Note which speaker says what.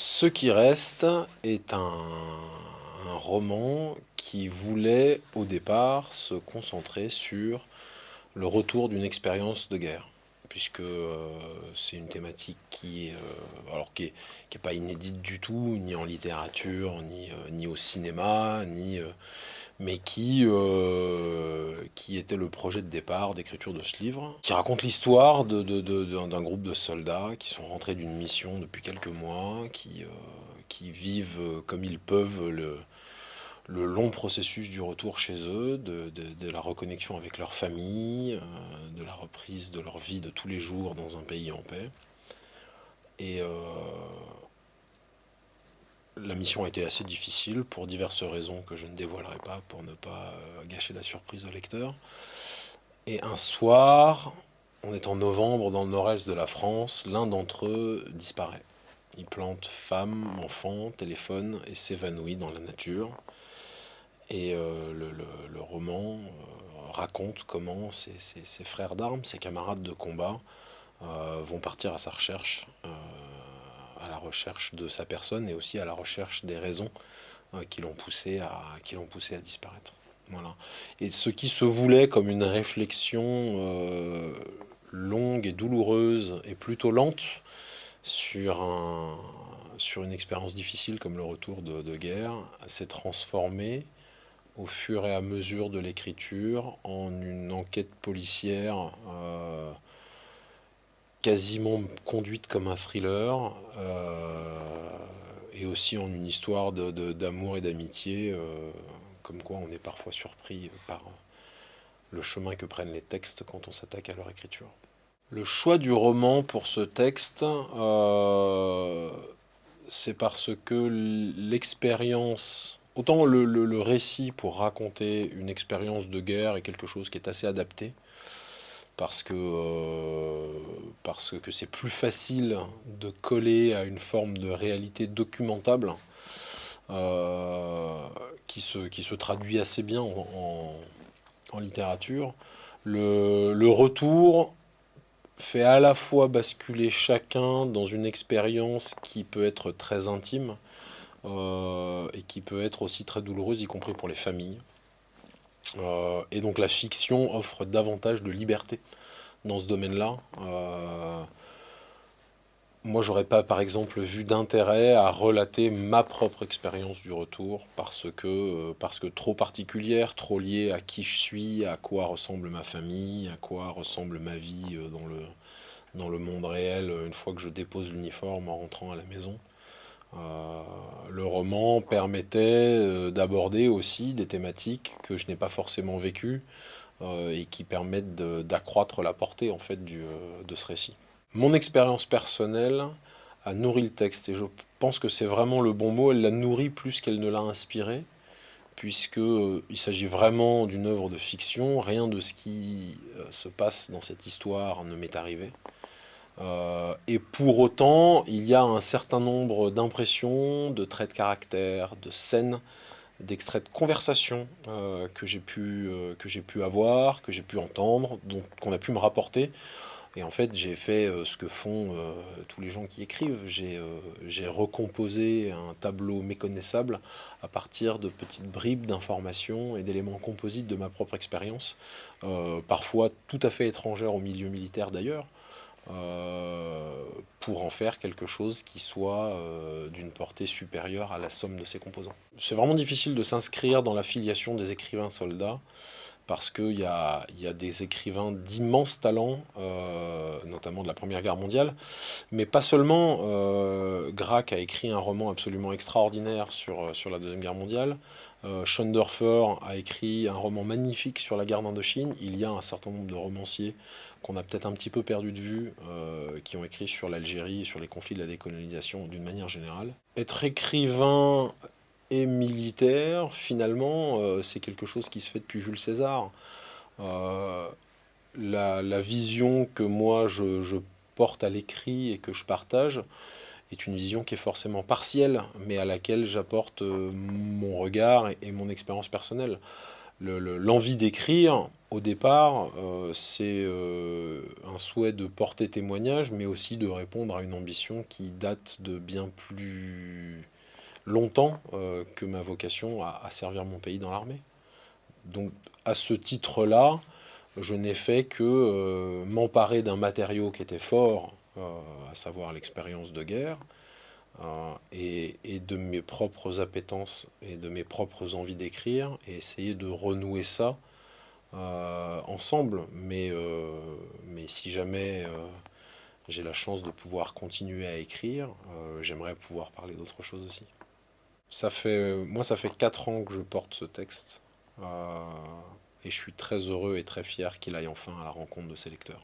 Speaker 1: Ce qui reste est un, roman qui voulait au départ se concentrer sur le retour d'une expérience de guerre puisque euh, c'est une thématique qui, euh, qui est, pas inédite du tout, ni en littérature, ni, euh, ni au cinéma, ni, mais qui, qui était le projet de départ d'écriture de ce livre, qui raconte l'histoire d'un de, de, groupe de soldats qui sont rentrés d'une mission depuis quelques mois, qui, qui vivent comme ils peuvent le, le long processus du retour chez eux, de, la reconnexion avec leur famille, euh, de la reprise de leur vie de tous les jours dans un pays en paix. Et euh, la mission a été assez difficile pour diverses raisons que je ne dévoilerai pas pour ne pas euh, gâcher la surprise au lecteur. Et un soir, on est en novembre dans le nord-est de la France, l'un d'entre eux disparaît. Il plante femme, enfant, téléphone et s'évanouit dans la nature. Et euh, le, roman euh, raconte comment ses, frères d'armes, ses camarades de combat, vont partir à sa recherche, à la recherche de sa personne et aussi à la recherche des raisons qui l'ont poussé, à, poussé à disparaître. Voilà. Et ce qui se voulait comme une réflexion longue et douloureuse et plutôt lente sur, un, sur une expérience difficile comme le retour de, de guerre s'est transformé au fur et à mesure de l'écriture en une enquête policière euh, quasiment conduite comme un thriller euh, et aussi en une histoire d'amour et d'amitié euh, comme quoi on est parfois surpris par le chemin que prennent les textes quand on s'attaque à leur écriture. Le choix du roman pour ce texte, c'est parce que l'expérience Autant le, récit pour raconter une expérience de guerre est quelque chose qui est assez adapté, parce que euh, parce que c'est plus facile de coller à une forme de réalité documentable euh, qui, se, qui se traduit assez bien en, littérature. Le, le, retour fait à la fois basculer chacun dans une expérience qui peut être très intime, euh, et qui peut être aussi très douloureuse, y compris pour les familles. Euh, et donc la fiction offre davantage de liberté dans ce domaine-là. Euh, moi, j'aurais pas, par exemple, vu d'intérêt à relater ma propre expérience du retour parce que, parce que trop particulière, trop liée à qui je suis, à quoi ressemble ma famille, à quoi ressemble ma vie dans le, dans le monde réel une fois que je dépose l'uniforme en rentrant à la maison. Euh, le roman permettait euh, d'aborder aussi des thématiques que je n'ai pas forcément vécues euh, et qui permettent d'accroître la portée en fait de ce récit. Mon expérience personnelle a nourri le texte et je pense que c'est vraiment le bon mot, elle l'a nourri plus qu'elle ne l'a inspiré puisqu'il s'agit vraiment d'une œuvre de fiction, rien de ce qui se passe dans cette histoire ne m'est arrivé. Euh, et pour autant, il y a un certain nombre d'impressions, de traits de caractère, de scènes, d'extraits de conversation euh, que j'ai pu, euh, pu avoir, que j'ai pu entendre, qu'on a pu me rapporter. Et en fait, j'ai fait ce que font tous les gens qui écrivent. J'ai recomposé un tableau méconnaissable à partir de petites bribes d'informations et d'éléments composites de ma propre expérience, parfois tout à fait étrangères au milieu militaire d'ailleurs, euh, pour en faire quelque chose qui soit euh, d'une portée supérieure à la somme de ses composants. C'est vraiment difficile de s'inscrire dans la filiation des écrivains soldats parce qu'il y a, des écrivains d'immenses talents, euh, notamment de la Première Guerre mondiale, mais pas seulement. Euh, Grac a écrit un roman absolument extraordinaire sur, sur la Deuxième Guerre mondiale. Euh, Schoendorfer a écrit un roman magnifique sur la guerre d'Indochine. Il y a un certain nombre de romanciers qu'on a peut-être un petit peu perdu de vue, euh, qui ont écrit sur l'Algérie sur les conflits de la décolonisation d'une manière générale. Être écrivain et militaire, finalement, euh, c'est quelque chose qui se fait depuis Jules César. Euh, la, vision que moi je, porte à l'écrit et que je partage est une vision qui est forcément partielle, mais à laquelle j'apporte mon regard et mon expérience personnelle l'envie d'écrire, au départ, euh, c'est euh, un souhait de porter témoignage, mais aussi de répondre à une ambition qui date de bien plus longtemps euh, que ma vocation à, servir mon pays dans l'armée. Donc à ce titre-là, je n'ai fait que m'emparer d'un matériau qui était fort, à savoir l'expérience de guerre, et, de mes propres appétences et de mes propres envies d'écrire, et essayer de renouer ça euh, ensemble, mais, euh, si jamais euh, j'ai la chance de pouvoir continuer à écrire, j'aimerais pouvoir parler d'autre chose aussi. Moi, ça fait 4 ans que je porte ce texte, et je suis très heureux et très fier qu'il aille enfin à la rencontre de ses lecteurs.